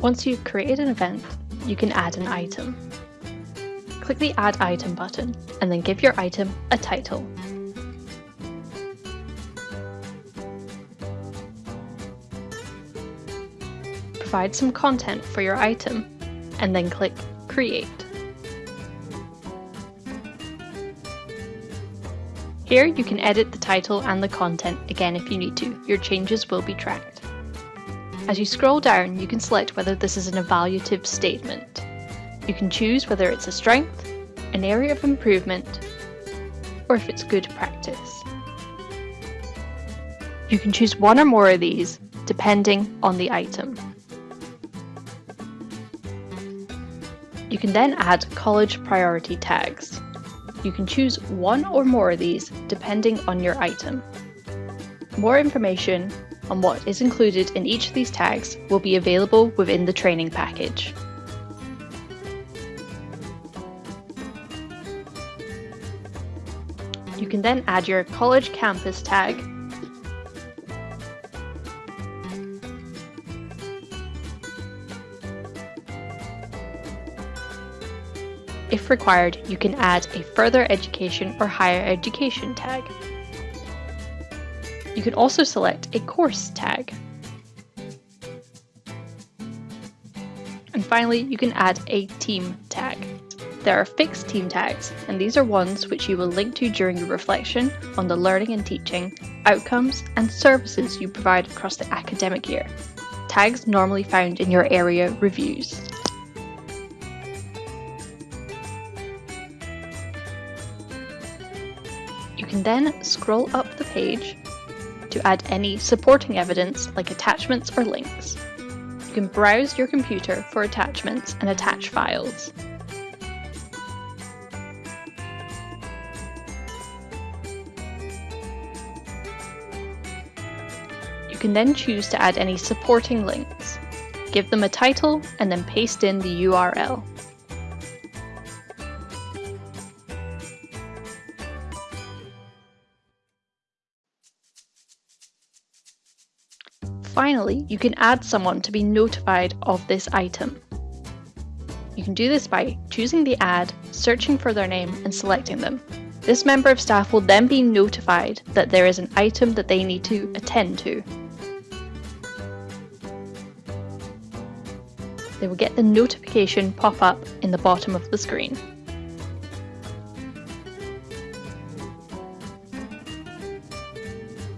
Once you've created an event, you can add an item. Click the Add Item button and then give your item a title. Provide some content for your item and then click Create. Here you can edit the title and the content again if you need to, your changes will be tracked. As you scroll down, you can select whether this is an evaluative statement. You can choose whether it's a strength, an area of improvement, or if it's good practice. You can choose one or more of these depending on the item. You can then add college priority tags. You can choose one or more of these depending on your item. More information on what is included in each of these tags will be available within the training package. You can then add your college campus tag If required, you can add a further education or higher education tag. You can also select a course tag. And finally, you can add a team tag. There are fixed team tags, and these are ones which you will link to during your reflection on the learning and teaching, outcomes, and services you provide across the academic year. Tags normally found in your area reviews. You can then scroll up the page to add any supporting evidence like attachments or links. You can browse your computer for attachments and attach files. You can then choose to add any supporting links. Give them a title and then paste in the URL. Finally, you can add someone to be notified of this item. You can do this by choosing the ad, searching for their name and selecting them. This member of staff will then be notified that there is an item that they need to attend to. They will get the notification pop up in the bottom of the screen.